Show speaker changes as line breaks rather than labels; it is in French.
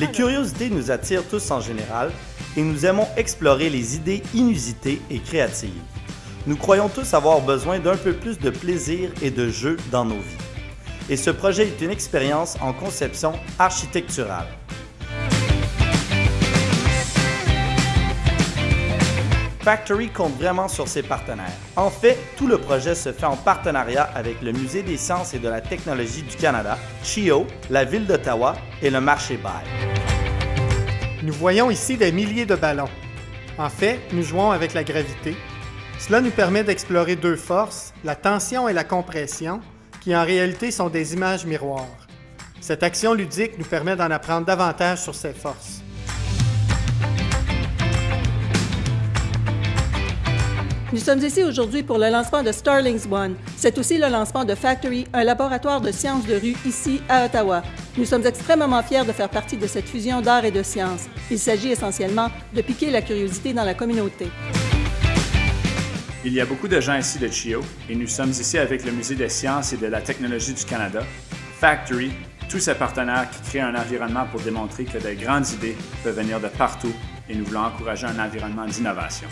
Les curiosités nous attirent tous en général et nous aimons explorer les idées inusitées et créatives. Nous croyons tous avoir besoin d'un peu plus de plaisir et de jeu dans nos vies. Et ce projet est une expérience en conception architecturale. Factory compte vraiment sur ses partenaires. En fait, tout le projet se fait en partenariat avec le Musée des sciences et de la technologie du Canada, CHIO, la Ville d'Ottawa et le marché Bail.
Nous voyons ici des milliers de ballons. En fait, nous jouons avec la gravité. Cela nous permet d'explorer deux forces, la tension et la compression, qui en réalité sont des images miroirs. Cette action ludique nous permet d'en apprendre davantage sur ces forces.
Nous sommes ici aujourd'hui pour le lancement de Starlings One. C'est aussi le lancement de Factory, un laboratoire de sciences de rue ici à Ottawa. Nous sommes extrêmement fiers de faire partie de cette fusion d'art et de sciences. Il s'agit essentiellement de piquer la curiosité dans la communauté.
Il y a beaucoup de gens ici de CHIO et nous sommes ici avec le Musée des sciences et de la technologie du Canada, Factory, tous ces partenaires qui créent un environnement pour démontrer que de grandes idées peuvent venir de partout et nous voulons encourager un environnement d'innovation.